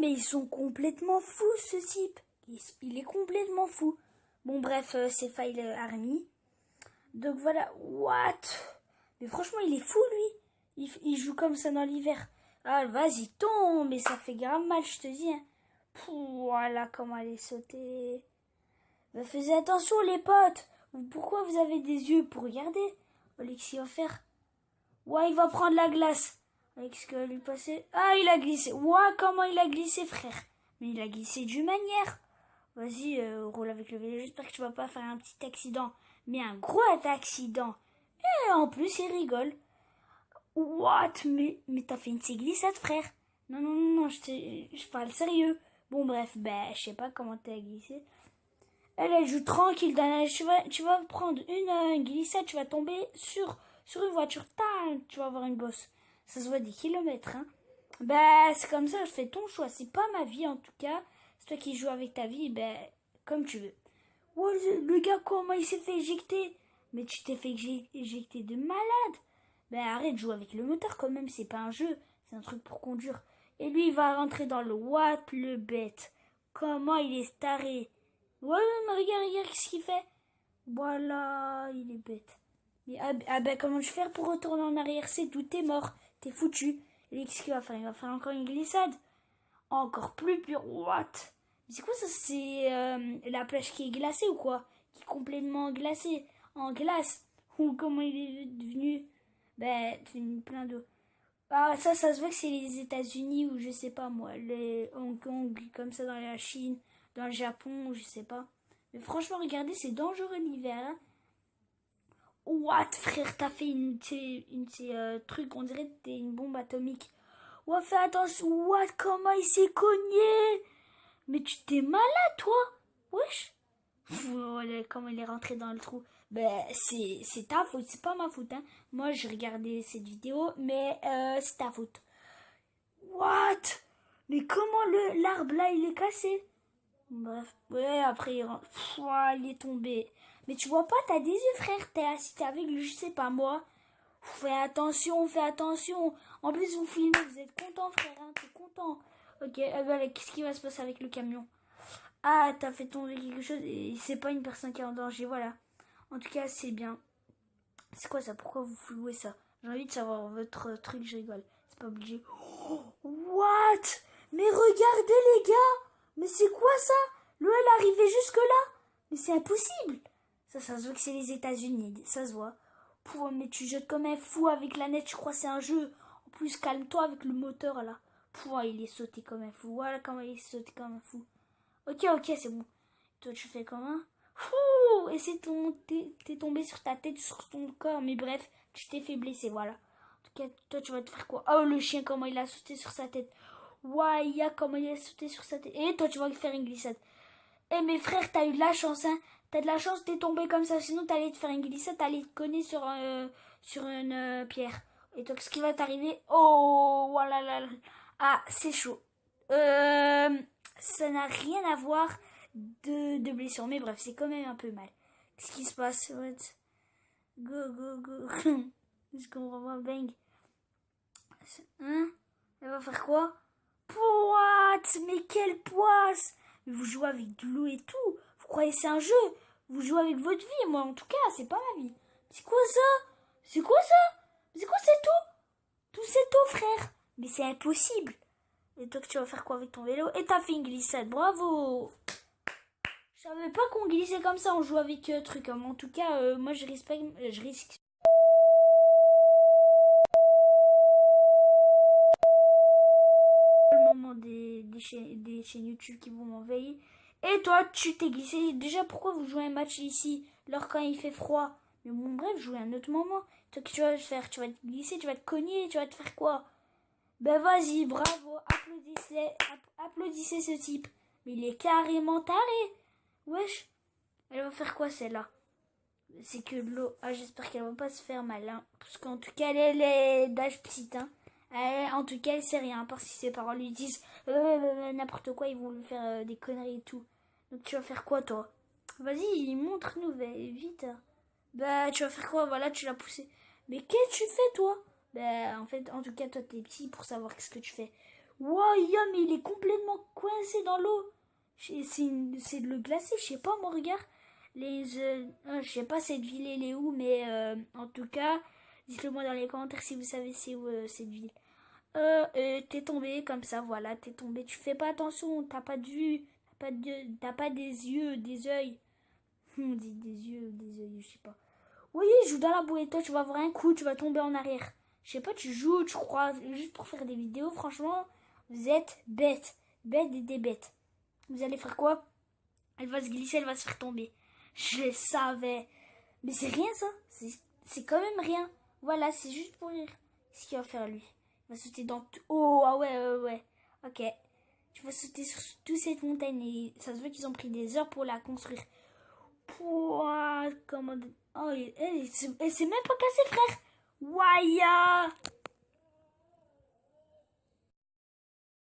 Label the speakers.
Speaker 1: mais ils sont complètement fous, ce type. Il, est complètement fou. Bon, bref, euh, c'est File Army. Donc voilà, what? Mais franchement, il est fou, lui. Il, joue comme ça dans l'hiver. Ah, vas-y, tombe, mais ça fait grave mal, je te dis. Hein. voilà comment elle est sautée. Bah, faites attention, les potes. Pourquoi vous avez des yeux pour regarder Alexis faire. Ouais, il va prendre la glace. Alex, que va lui passer Ah, il a glissé. Ouais, comment il a glissé, frère Mais il a glissé d'une manière. Vas-y, euh, roule avec le vélo. J'espère que tu vas pas faire un petit accident. Mais un gros accident. Et en plus, il rigole. What? Mais, mais t'as fait une glissade, frère. Non, non, non, non, je, je parle sérieux. Bon, bref, ben, je sais pas comment t'as glissé. Elle, elle joue tranquille dans tu vas, tu vas prendre une, glissade, tu vas tomber sur, sur une voiture. tu vas avoir une bosse. Ça se voit des kilomètres, hein. Ben, c'est comme ça, je fais ton choix. C'est pas ma vie, en tout cas. C'est toi qui joues avec ta vie, ben, comme tu veux. Ouais, le gars, comment il s'est fait éjecter? Mais tu t'es fait éjecter de malade. Ben, arrête de jouer avec le moteur, quand même, c'est pas un jeu. C'est un truc pour conduire. Et lui, il va rentrer dans le what, le bête. Comment il est staré Ouais, mais regarde, regarde ce qu'il fait. Voilà, il est bête. Mais, ah, ben, comment je fais pour retourner en arrière? C'est tout, t'es mort. T'es foutu. Et qu'est-ce qu'il va faire? Il va faire encore une glissade. Encore plus pure. What? C'est quoi ça? C'est euh, la plage qui est glacée ou quoi? Qui est complètement glacée. En glace. Ou comment il est devenu? Ben, c'est plein d'eau. Ah, ça, ça se voit que c'est les États-Unis ou je sais pas moi, les Hong Kong, comme ça dans la Chine dans le Japon, je sais pas. Mais franchement, regardez, c'est dangereux l'hiver. Hein. What, frère, t'as fait une, une, euh, truc, on dirait que t'es une bombe atomique. Ouais, fais attention, what, comment il s'est cogné? Mais tu t'es malade, toi? Wesh Comment il est rentré dans le trou? Ben, c'est ta faute, c'est pas ma faute. Hein. Moi, j'ai regardé cette vidéo, mais euh, c'est ta faute. What? Mais comment l'arbre là, il est cassé? Bref, ouais, après il, il est tombé. Mais tu vois pas, t'as des yeux, frère. T'es assis, t'es avec lui, je sais pas moi. Fais attention, fais attention. En plus, vous filmez, vous êtes content, frère. Hein, t'es content. Ok, euh, bah, qu'est-ce qui va se passer avec le camion? Ah, t'as fait tomber quelque chose et c'est pas une personne qui est en danger, voilà. En tout cas, c'est bien. C'est quoi ça? Pourquoi vous flouez ça? J'ai envie de savoir votre truc, je rigole. C'est pas obligé. what? Mais regardez, les gars mais c'est quoi ça? L'eau, elle arrivait jusque-là? Mais c'est impossible Ça, ça se voit que c'est les États-Unis, ça se voit. Pouh, mais tu jettes comme un fou avec la nette, je crois c'est un jeu. En plus, calme-toi avec le moteur, là. Pouh, il est sauté comme un fou. Voilà comment il est sauté comme un fou. Ok, ok, c'est bon. Toi, tu fais comment Fou Et c'est. T'es tombé sur ta tête, sur ton corps. Mais bref, tu t'es fait blesser, voilà. En tout cas, toi, tu vas te faire quoi? Oh, le chien, comment il a sauté sur sa tête. Waya, comment il a sauté sur sa tête. Et toi, tu vas faire une glissade. Eh, mes frères, t'as eu de la chance, hein. T'as de la chance, t'es tombé comme ça. Sinon, t'allais te faire une glissade, t'allais te cogner sur, euh, sur une euh, pierre. Et toi, ce qui va t'arriver Oh, voilà. Là, Ah, c'est chaud. Euh, ça n'a rien à voir de, de blessure. Mais bref, c'est quand même un peu mal. Qu'est-ce qui se passe Go, go, go. Est-ce qu'on va voir Bang? Hein? Elle va faire quoi? What Mais quelle poisse Mais vous jouez avec de l'eau et tout Vous croyez c'est un jeu Vous jouez avec votre vie, moi en tout cas, c'est pas ma vie. C'est quoi ça? C'est quoi ça? C'est quoi c'est tout Tout c'est tout, frère? Mais c'est impossible! Et toi, tu vas faire quoi avec ton vélo? Et t'as fait glissade, bravo! Je savais pas qu'on glissait comme ça, on joue avec euh, truc. Hein. En tout cas, euh, moi je risque, je risque des, chaînes, YouTube qui vont m'envahir. Et toi, tu t'es glissé. Déjà, pourquoi vous jouez un match ici, alors quand il fait froid? Mais bon, bref, jouez un autre moment. Toi, tu vas faire Tu vas te glisser, tu vas te cogner, tu vas te faire quoi? Ben vas-y, bravo, applaudissez, applaudissez ce type. Mais il est carrément taré. Wesh. Elle va faire quoi celle-là? C'est que l'eau... Ah, j'espère qu'elle va pas se faire mal. Hein. Parce qu'en tout cas, elle est d'âge petit. Hein. Eh, en tout cas, elle sait rien, parce que si ses parents lui disent euh, euh, euh, n'importe quoi, ils vont lui faire des conneries et tout. Donc tu vas faire quoi, toi? Vas-y, montre-nous, vite. Bah, tu vas faire quoi? Voilà, tu l'as poussé. Mais qu'est-ce que tu fais, toi? Bah, en fait, en tout cas, toi, t'es petit pour savoir qu'est-ce que tu fais. Wow, mais il est complètement coincé dans l'eau. C'est le glacé, je sais pas, mon regard. Les, euh, euh, je sais pas cette ville elle est où, mais euh, en tout cas, dites-le moi dans les commentaires si vous savez c'est où cette ville. Euh, t'es tombé comme ça, voilà, t'es tombé. Tu fais pas attention, t'as pas de vue, t'as pas, de, pas des yeux, des yeux. On dit des yeux, des yeux, je sais pas. Oui, joue dans la bouée, toi tu vas avoir un coup, tu vas tomber en arrière. Je sais pas, tu joues, tu crois, juste pour faire des vidéos, franchement, vous êtes bête, bête et des bêtes. Vous allez faire quoi? Elle va se glisser, elle va se faire tomber. Je savais. Mais c'est rien ça, c'est quand même rien. Voilà, c'est juste pour rire. Ce qu'il va faire lui? Il va sauter dans tout. Oh, ah ouais, ouais, ouais. Ok. Tu vas sauter sur toute cette montagne et ça se voit qu'ils ont pris des heures pour la construire. Pouah, comment... Oh, elle, elle, s'est même pas cassée, frère. Waya